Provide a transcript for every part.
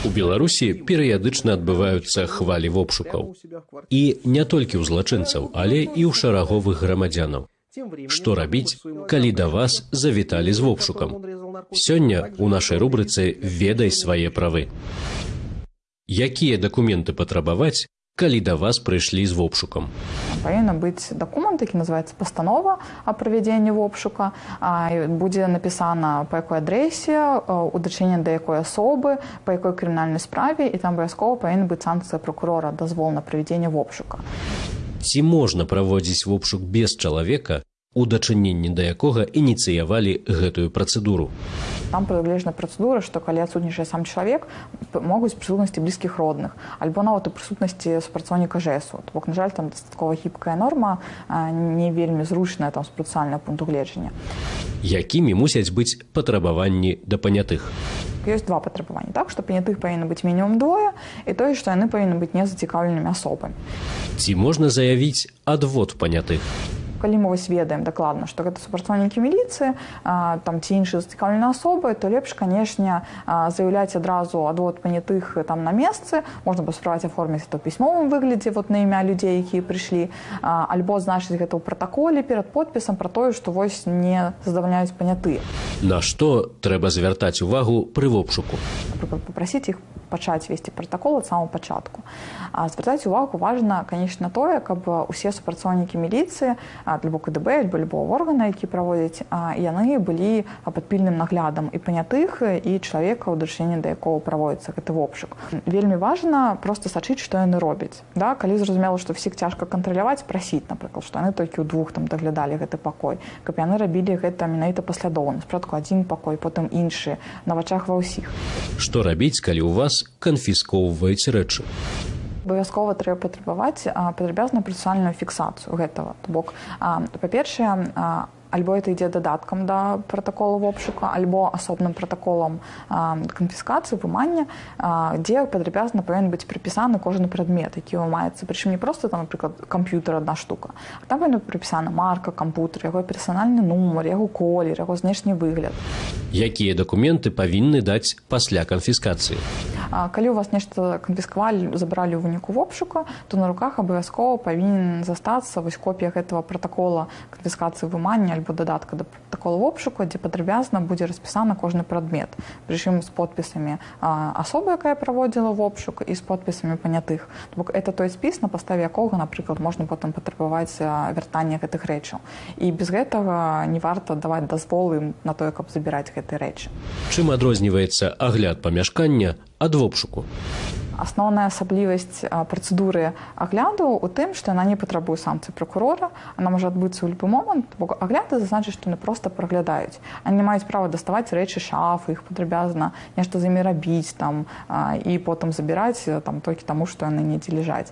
У Беларусі перыядычна адбываюцца хвалі вопшукаў. І не толькі ў злачынцаў, але і ў шараговых грамадзянаў. Што рабіць, калі да вас завіталі з вопшукам? Сёння ў нашай рубрыцы ведай свае правы. Якія дакументы патрабаваць, калі да вас прыйшлі з вопшукам? Павінна быць дакумент які называется пастанова о правядзенні вопшука будзе напісана по якой адрэсе у дачынення да якой асобы па якой крымінальнай справе і там абавязкова павінна быць санкцыя прокурора дазвол на правядзенне вопшука ці можна праводзіць вопшук без чалавека у дачыненні да якога ініцыявалі гэтую працэдуру там прылежна працэдура што калі адсутнічае сам чалавек могуць прысутнасці блізкіх родных. Альбо нават у прысутнасці супрацоўніка жэсу бок на жаль там дастаткова гібкая норма не вельмі зручная там з працальнага пункту гледжання якімі мусяць быць патрабаванні да панятых? Ёсць два патрабаванні так? Што панятых павінна быць мінімум двое і тое што яны павінны быць незацікаўленымі асобамі. Ці можна заявіць адвод панятых калі мы вось ведаем дакладна што гэта супрацоўнікі міліцыі там ці іншыя зацікаўленыя асобы то лепш канешне заяўляць адразу адвод панятых там на месцы. Можна паспрабаваць аформіць то пісьмовым выглядзе вот на імя людзей якія прыйшлі альбо значыць гэта ў пратаколе перад подпісам пра тое што вось не задавальняюць панятыя на што трэба звяртаць увагу пры вопшуку? Папрасіць іх пачаць весці пратакол ад самого пачатку звяртаць увагу важна канешне тое каб усе супрацоўнікі міліцыі альбо КДБ альбо любого органа які праводзяць яны былі пад пільным наглядам і панятых і чалавека ў дачыненні да якого праводіцца гэты вопшук вельмі важна просто сачыць што яны робяць да калі зразумела што всіх цяжка кантраляваць прасіць напрыклад што яны толькі ў двух там даглядалі гэты пакой каб яны рабілі гэта менавіта паслядоўна спрадку адзін пакой потым іншы на вачах ва ўсіх што рабіць калі у вас канфіскоўваюць рэчы. Абавязкова трэба патрабаваць падрабязную працэсуальную фіксацыю гэтага. То бок па-першае альбо это ідзе дадаткам да пратаколу вопшука альбо асобным пратаколам канфіскацыі вымання дзе падрабязна павінен быць прыпісаны кожны прадмет які маецца прычым не просто там напрыклад камп'ютер одна штука там павінна прыпісана марка кампутер яго персанальны нумар яго колер яго знешні выгляд. Якія дакументы павінны даць пасля канфіскацыі калі у вас нешта канфіскавалі забралі ў выніку вопшука то на руках абавязкова павінен застацца вось копія гэтага пратакола канфіскацыі вымання альбо дадатка да такого вопшуку дзе падрабязна будзе распісана кожны прадмет. Прычым з подпісамі асобы якая праводзіла вопшук і з подпісамі панятых. Бок это той спіс на паставе якога напрыклад можна потым патрабаваць вяртання гэтых рэчаў. І без гэтага не варта даваць дазволы на тое каб забіраць гэтыя рэчы. Чым адрозніваецца агляд памяшкання ад вопшуку асноўная асаблівасць працэдуры агляду у тым што яна не патрабуе санкцыі прокурора она можа адбыцца ў любы момант бо агляды зазначыць што яны просто праглядаюць они не маюць права даставаць рэчы шафы іх падрабязна нешта з імі рабіць там і потым забіраць там толькі таму што яны недзе ляжаць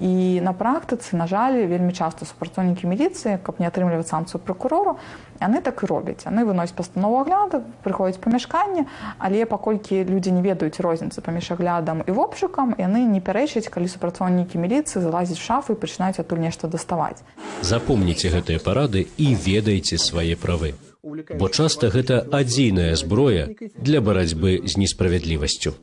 і на практыцы на жаль вельмі часта супрацоўнікі міліцыі каб не атрымліваць санкцыю прокурору яны так і робяць яны выносяць пастанову агляду прыходзяць памяшканне але паколькі людзі не ведаюць розніцы паміж аглядам і вопшукам яны не пярэчаць калі супрацоўнікі міліцыі залазіць шафы і пачынаюць адтуль нешта даставаць запомніце гэтыя парады і ведайце свае правы бо часта гэта адзіная зброя для барацьбы з несправядлівасцю